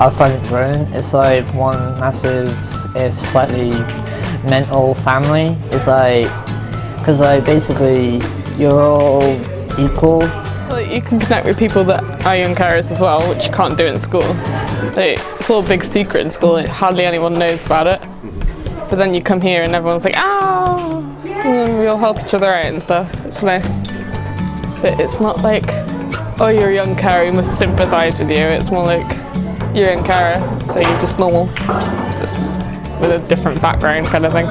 I've it grown. It's like one massive, if slightly mental family. It's like, because like basically you're all equal. Like you can connect with people that are young carers as well, which you can't do in school. Like, it's all a big secret in school, like, hardly anyone knows about it. But then you come here and everyone's like, ah, and we all help each other out and stuff. It's nice. But it's not like, oh, you're a young carer, you must sympathise with you. It's more like, you're in young carer, so you're just normal, just with a different background kind of thing.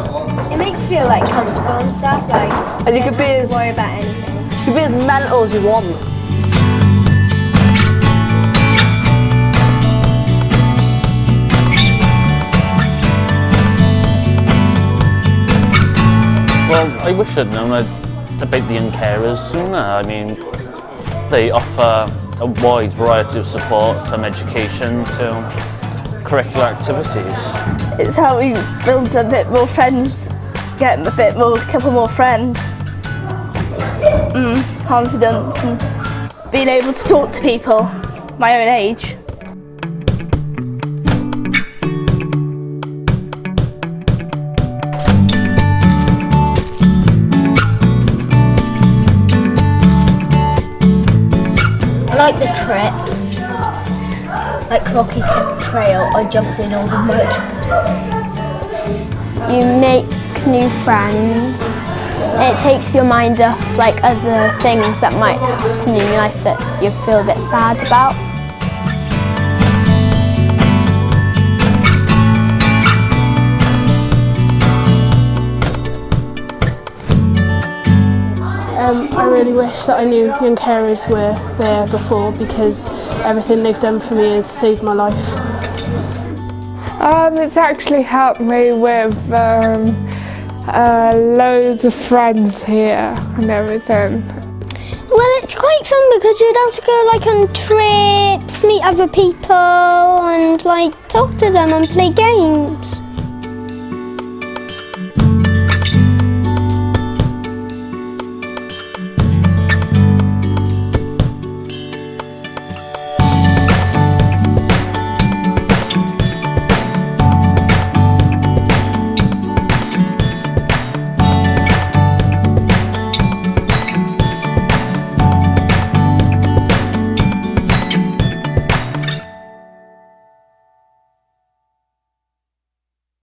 It makes you feel like comfortable and stuff, like And you could be as to worry about anything. you could be as mental as you want. Well, I wish I'd known about the young carers sooner. I mean, they offer a wide variety of support from education to curricular activities. It's helped me build a bit more friends, get a bit more, a couple more friends, mm, confidence and being able to talk to people my own age. Like the trips. Like Rocky Trail, I jumped in all the mud. you make new friends. It takes your mind off like other things that might happen in your life that you feel a bit sad about. Um, I really wish that I knew young carers were there before because everything they've done for me has saved my life. Um, it's actually helped me with um, uh, loads of friends here and everything. Well, it's quite fun because you'd have to go like on trips, meet other people and like talk to them and play games.